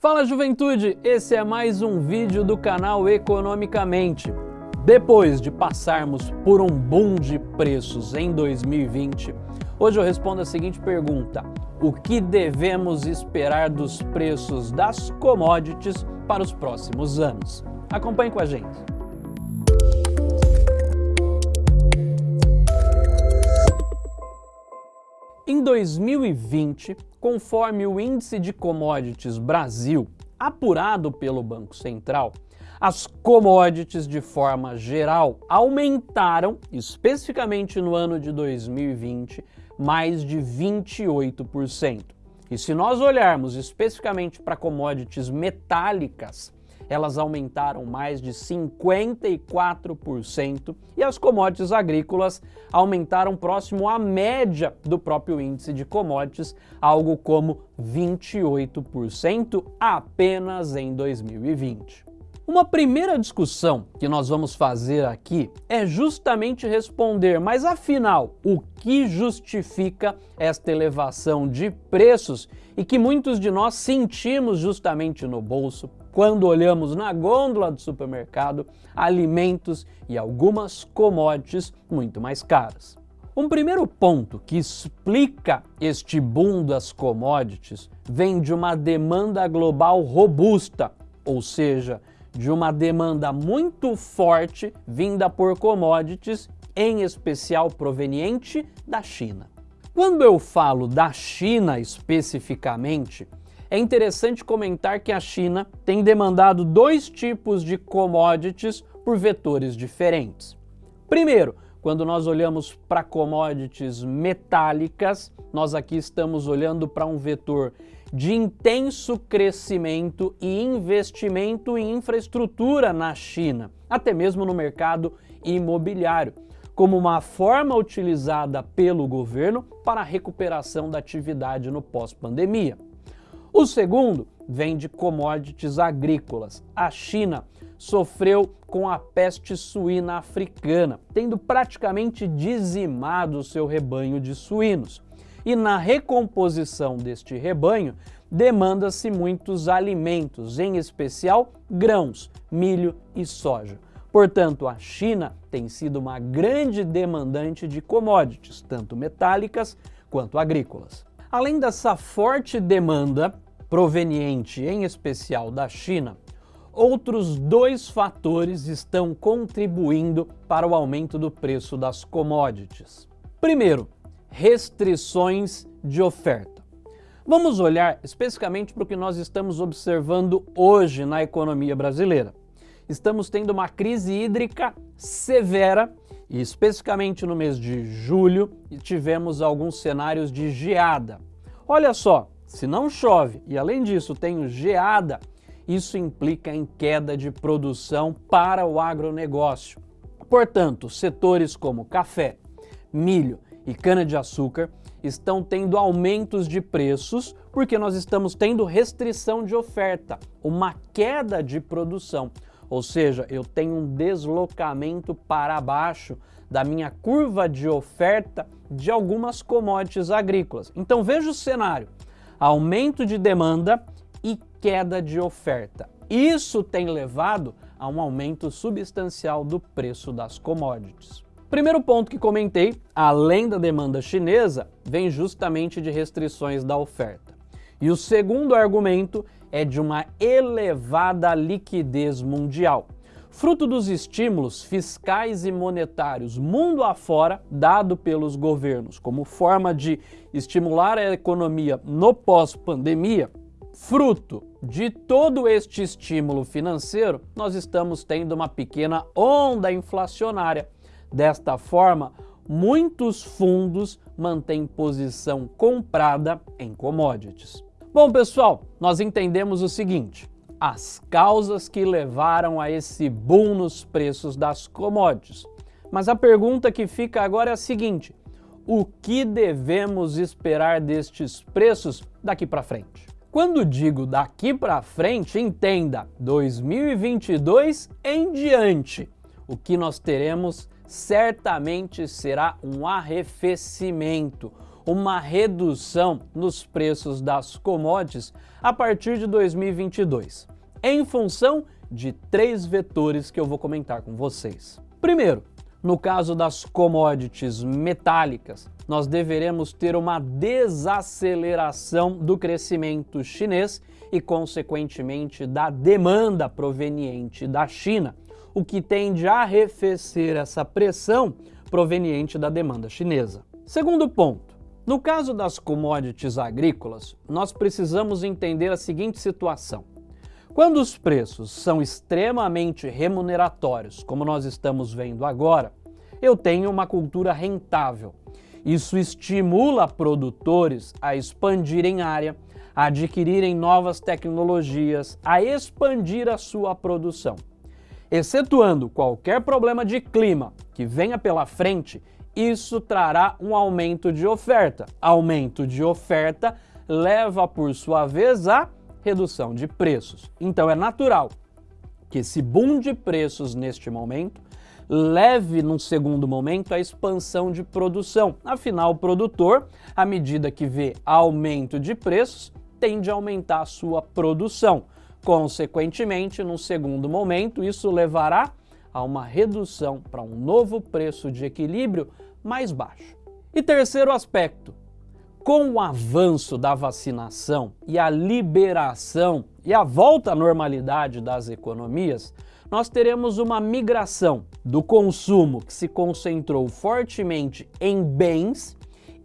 Fala juventude, esse é mais um vídeo do canal Economicamente. Depois de passarmos por um boom de preços em 2020, hoje eu respondo a seguinte pergunta: o que devemos esperar dos preços das commodities para os próximos anos? Acompanhe com a gente. Em 2020, conforme o Índice de Commodities Brasil, apurado pelo Banco Central, as commodities de forma geral aumentaram, especificamente no ano de 2020, mais de 28%. E se nós olharmos especificamente para commodities metálicas, elas aumentaram mais de 54% e as commodities agrícolas aumentaram próximo à média do próprio índice de commodities, algo como 28% apenas em 2020. Uma primeira discussão que nós vamos fazer aqui é justamente responder, mas afinal, o que justifica esta elevação de preços e que muitos de nós sentimos justamente no bolso quando olhamos na gôndola do supermercado alimentos e algumas commodities muito mais caras. Um primeiro ponto que explica este boom das commodities vem de uma demanda global robusta, ou seja, de uma demanda muito forte vinda por commodities, em especial proveniente da China. Quando eu falo da China especificamente, é interessante comentar que a China tem demandado dois tipos de commodities por vetores diferentes. Primeiro, quando nós olhamos para commodities metálicas, nós aqui estamos olhando para um vetor de intenso crescimento e investimento em infraestrutura na China, até mesmo no mercado imobiliário, como uma forma utilizada pelo governo para a recuperação da atividade no pós-pandemia. O segundo vem de commodities agrícolas. A China sofreu com a peste suína africana, tendo praticamente dizimado o seu rebanho de suínos e na recomposição deste rebanho demanda-se muitos alimentos, em especial grãos, milho e soja. Portanto, a China tem sido uma grande demandante de commodities, tanto metálicas quanto agrícolas. Além dessa forte demanda proveniente em especial da China, outros dois fatores estão contribuindo para o aumento do preço das commodities. Primeiro, restrições de oferta. Vamos olhar especificamente para o que nós estamos observando hoje na economia brasileira. Estamos tendo uma crise hídrica severa e especificamente no mês de julho tivemos alguns cenários de geada. Olha só, se não chove e além disso tem geada, isso implica em queda de produção para o agronegócio. Portanto, setores como café, milho e cana-de-açúcar estão tendo aumentos de preços porque nós estamos tendo restrição de oferta, uma queda de produção. Ou seja, eu tenho um deslocamento para baixo da minha curva de oferta de algumas commodities agrícolas. Então veja o cenário: aumento de demanda e queda de oferta. Isso tem levado a um aumento substancial do preço das commodities. Primeiro ponto que comentei, além da demanda chinesa, vem justamente de restrições da oferta. E o segundo argumento é de uma elevada liquidez mundial, fruto dos estímulos fiscais e monetários mundo afora dado pelos governos como forma de estimular a economia no pós-pandemia, fruto de todo este estímulo financeiro, nós estamos tendo uma pequena onda inflacionária Desta forma, muitos fundos mantêm posição comprada em commodities. Bom, pessoal, nós entendemos o seguinte: as causas que levaram a esse boom nos preços das commodities. Mas a pergunta que fica agora é a seguinte: o que devemos esperar destes preços daqui para frente? Quando digo daqui para frente, entenda 2022 em diante. O que nós teremos certamente será um arrefecimento, uma redução nos preços das commodities a partir de 2022, em função de três vetores que eu vou comentar com vocês. Primeiro, no caso das commodities metálicas, nós deveremos ter uma desaceleração do crescimento chinês e, consequentemente, da demanda proveniente da China, o que tende a arrefecer essa pressão proveniente da demanda chinesa. Segundo ponto, no caso das commodities agrícolas, nós precisamos entender a seguinte situação. Quando os preços são extremamente remuneratórios, como nós estamos vendo agora, eu tenho uma cultura rentável. Isso estimula produtores a expandirem área, a adquirirem novas tecnologias, a expandir a sua produção. Excetuando qualquer problema de clima que venha pela frente, isso trará um aumento de oferta. Aumento de oferta leva, por sua vez, a redução de preços. Então é natural que esse boom de preços neste momento leve, num segundo momento, a expansão de produção. Afinal, o produtor, à medida que vê aumento de preços, tende a aumentar a sua produção. Consequentemente, num segundo momento, isso levará a uma redução para um novo preço de equilíbrio mais baixo. E terceiro aspecto, com o avanço da vacinação e a liberação e a volta à normalidade das economias, nós teremos uma migração do consumo que se concentrou fortemente em bens,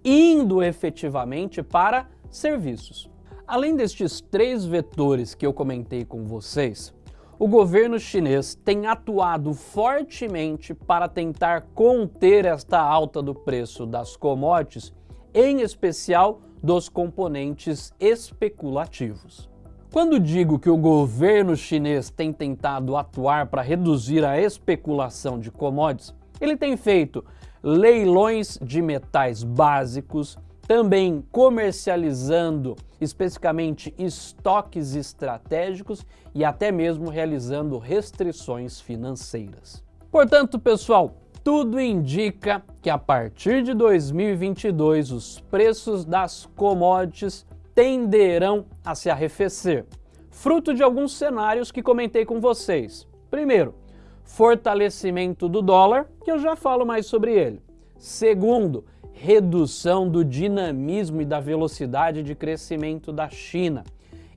indo efetivamente para serviços. Além destes três vetores que eu comentei com vocês, o governo chinês tem atuado fortemente para tentar conter esta alta do preço das commodities em especial dos componentes especulativos. Quando digo que o governo chinês tem tentado atuar para reduzir a especulação de commodities, ele tem feito leilões de metais básicos, também comercializando especificamente estoques estratégicos e até mesmo realizando restrições financeiras. Portanto, pessoal, tudo indica que a partir de 2022 os preços das commodities tenderão a se arrefecer, fruto de alguns cenários que comentei com vocês. Primeiro, fortalecimento do dólar, que eu já falo mais sobre ele. Segundo, redução do dinamismo e da velocidade de crescimento da China.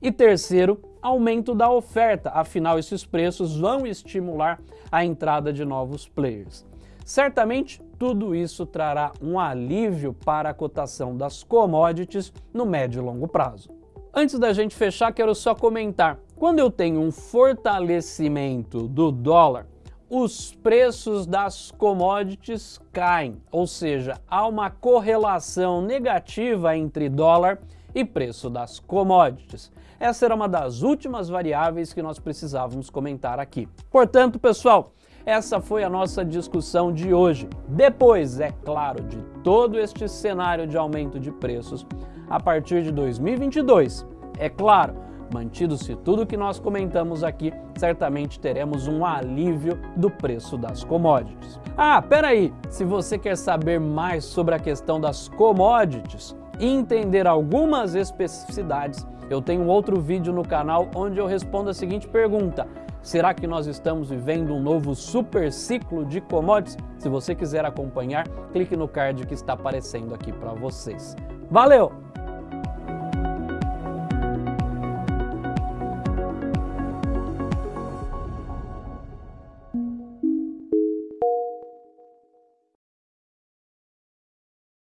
E terceiro, aumento da oferta, afinal esses preços vão estimular a entrada de novos players. Certamente, tudo isso trará um alívio para a cotação das commodities no médio e longo prazo. Antes da gente fechar, quero só comentar. Quando eu tenho um fortalecimento do dólar, os preços das commodities caem, ou seja, há uma correlação negativa entre dólar e preço das commodities. Essa era uma das últimas variáveis que nós precisávamos comentar aqui. Portanto, pessoal, essa foi a nossa discussão de hoje. Depois, é claro, de todo este cenário de aumento de preços, a partir de 2022, é claro, mantido-se tudo o que nós comentamos aqui, certamente teremos um alívio do preço das commodities. Ah, peraí, se você quer saber mais sobre a questão das commodities e entender algumas especificidades, eu tenho outro vídeo no canal onde eu respondo a seguinte pergunta, Será que nós estamos vivendo um novo super ciclo de commodities? Se você quiser acompanhar, clique no card que está aparecendo aqui para vocês. Valeu!